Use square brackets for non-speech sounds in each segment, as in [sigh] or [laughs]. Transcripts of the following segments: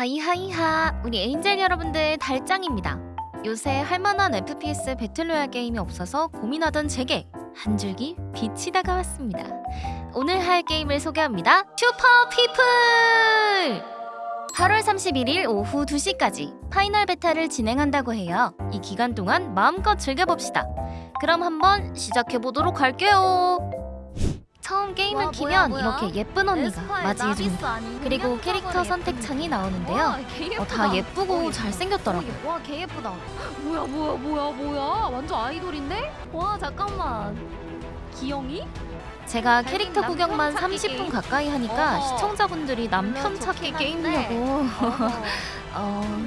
하이하이하. 우리 angel 여러분들 달짱입니다. 요새 할만한 FPS battle royale 게임이 없어서 고민하던 제게 한 줄기 빛이 다가왔습니다. 오늘 할 게임을 소개합니다. Super People! 8월 31일 오후 2시까지 final beta를 진행한다고 해요. 이 기간 동안 마음껏 즐겨봅시다. 그럼 한번 시작해보도록 할게요 처음 게임을 와, 키면 뭐야, 뭐야? 이렇게 예쁜 언니가 맞이해줍니다? 그리고 캐릭터 선택. 창이 나오는데요 어. 다 예쁘고 어, 잘생겼더라고요 어, 와, 개 예쁘다. 뭐야, 뭐야, 뭐야, 뭐야? 완전 아이돌인데? 와, 잠깐만. 기영이? 제가 캐릭터 구경만 찾기 30분 게임. 가까이 하니까 어. 시청자분들이 남편 찾기 게임이냐고 [laughs] 어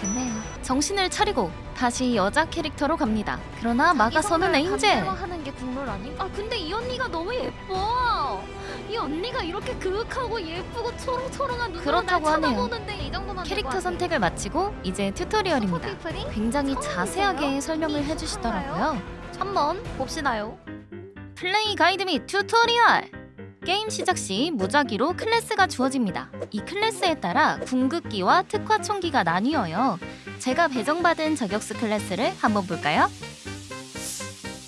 좋네요 정신을 차리고 다시 여자 캐릭터로 갑니다 그러나 막아서는 에인젤 하는 게 국룰 아님? 아 근데 이 언니가 너무 예뻐. 이 언니가 이렇게 그윽하고 예쁘고 초롱초롱한 눈으로 날. 쳐다보는데 이 정도만 캐릭터 선택을 마치고 이제 tutorial입니다? 굉장히 자세하게? 설명을 이 해주시더라고요 한번 봅시다요. 플레이 가이드 및 tutorial 게임 시작 시 무작위로 클래스가 주어집니다. 이 클래스에 따라 궁극기와 특화 총기가 나뉘어요. 제가 배정받은 저격수 클래스를 한번 볼까요?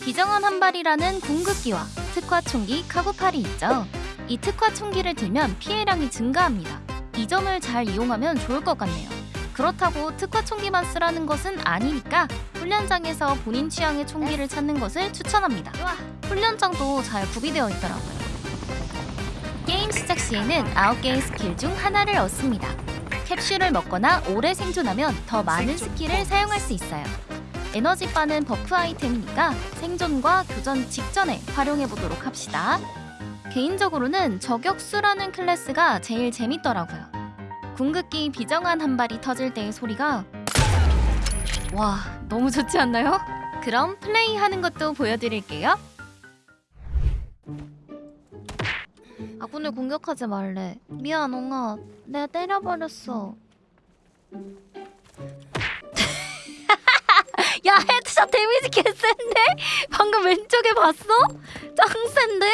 비정한 한 발이라는 궁극기와 특화 총기 카구팔이 있죠. 이 특화 총기를 들면 피해량이 증가합니다. 이 점을 잘 이용하면 좋을 것 같네요. 그렇다고 특화 총기만 쓰라는 것은 아니니까 훈련장에서 본인 취향의 총기를 찾는 것을 추천합니다. 훈련장도 잘 구비되어 있더라고요. 게임 시작 시에는 9개의 스킬 중 하나를 얻습니다. 캡슐을 먹거나 오래 생존하면 더 많은 skill을 사용할 수 있어요. 에너지바는 버프 아이템이니까 생존과 교전 직전에 활용해 보도록 합시다. 개인적으로는 저격수라는 클래스가 제일 재밌더라고요. 궁극기 비정한 한 발이 터질 때의 소리가 와 너무 좋지 않나요? 그럼 플레이하는 것도 보여드릴게요. 아군을 공격하지 말래. 미안, 옹아. 내가 때려버렸어. [laughs] 야, 헤드샷 데미지 개센데? 방금 왼쪽에 봤어? 짱 센데?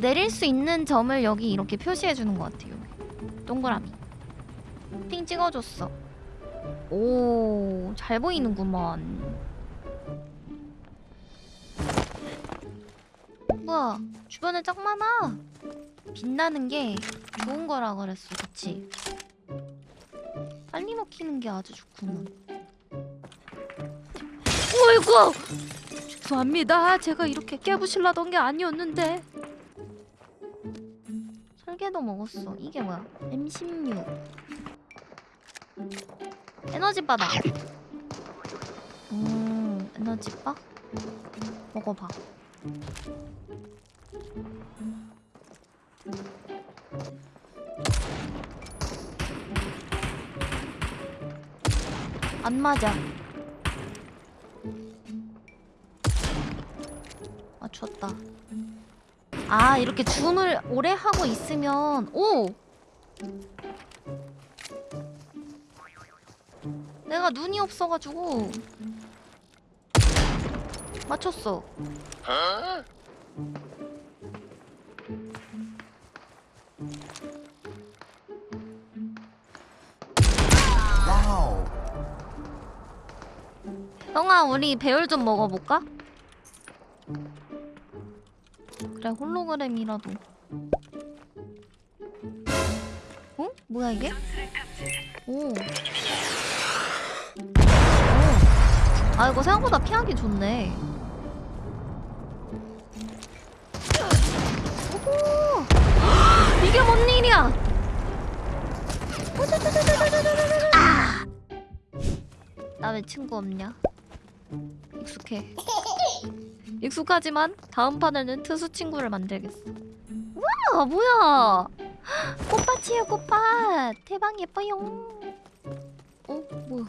내릴 수 있는 점을 여기 이렇게 표시해주는 것 같아요. 동그라미. 핑 찍어줬어. 오, 잘 보이는구만. 뭐야, 주변에 짱 많아. 빛나는 게 좋은 거라 그랬어, 그치? 빨리 먹히는 게 아주 좋구만. 어이구! 죄송합니다. 제가 이렇게 깨부실라던 게 아니었는데. 설계도 먹었어. 이게 뭐야? M16. 에너지 바다. 음, 에너지 바? 먹어봐. 안 맞아. 맞췄다. 아 이렇게 줌을 오래 하고 있으면 오. 내가 눈이 없어가지고 맞췄어. 형아 우리 배율 좀 먹어볼까? 그래 홀로그램이라도 어? 뭐야 이게? 오. 오. 아 이거 생각보다 피하기 좋네 오호 [gasps] 이게 뭔 일이야 아! 나왜 친구 없냐? 익숙해. 익숙하지만 다음 판에는 특수 친구를 만들겠어. 우와 뭐야? [gasps] 꽃밭이에요 꽃밭. 대박 예뻐요. 어 뭐야?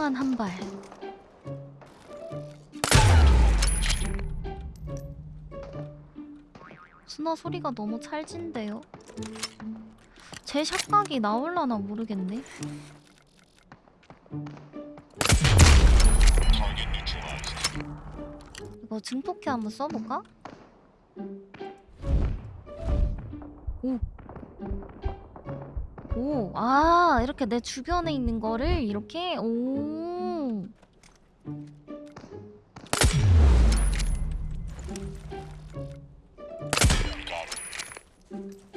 비정한 한 발. 스나 소리가 너무 찰진데요. 제 샷각이 나올라나 모르겠네. 이거 증폭기 한번 써볼까? 오. 오, 아, 이렇게 내 주변에 있는 거를 이렇게, 오.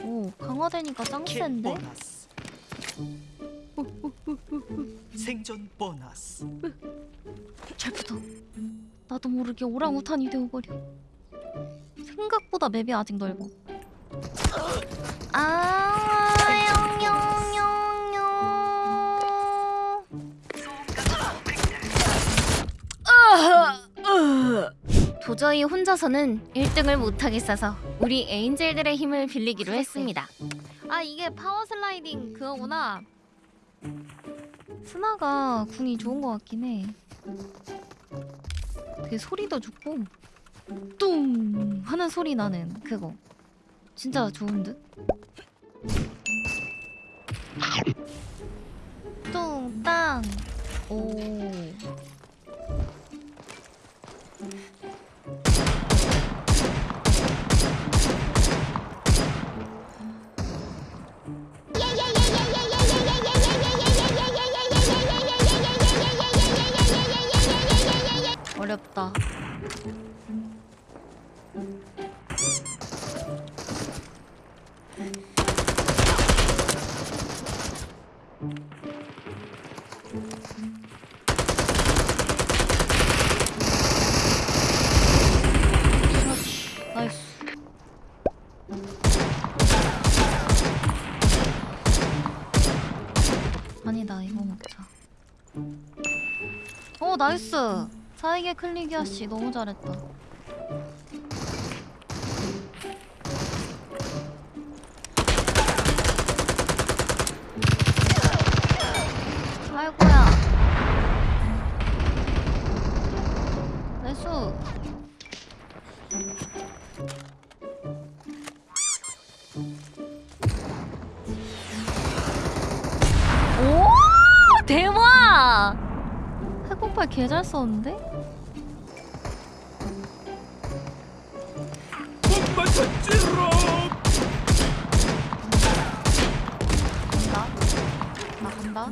오, 강화되니까 짱킬 센데? 생존 보너스. 잘 붙어. 나도 모르게 오랑우탄이 되어버려. 생각보다 맵이 아직 넓어. 도저히 혼자서는 1등을 못하겠어서 우리 에인젤들의 힘을 빌리기로 했습니다. 아 이게 파워 슬라이딩 그거구나. 스나가 궁이 좋은 것 같긴 해. 되게 소리도 좋고 뚱 하는 소리 나는 그거 진짜 좋은 듯. 뚱땅 오. 나이스. 아니다 이거 먹자. 어 나이스. 사이게 클릭이야 씨 너무 잘했다. 아이고야. 나이스. 오 대박! 해공팔 개잘 썼는데? 간다. 나 간다.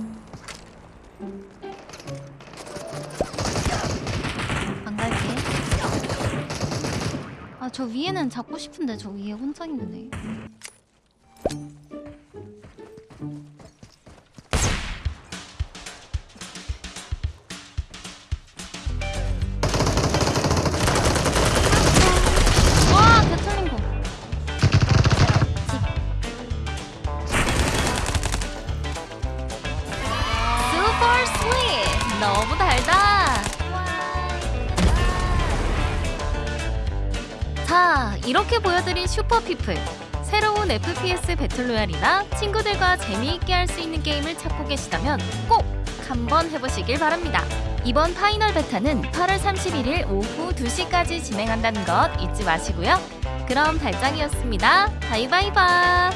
안 갈게. 아, 저 위에는 잡고 싶은데 저 위에 혼자 있네. 이렇게 보여드린 슈퍼피플. 새로운 FPS 배틀로얄이나 친구들과 재미있게 할 수 있는 게임을 찾고 계시다면 꼭 한번 해보시길 바랍니다. 이번 파이널 베타는 8월 31일 오후 2시까지 진행한다는 것 잊지 마시고요. 그럼 달짱이었습니다. 바이바이바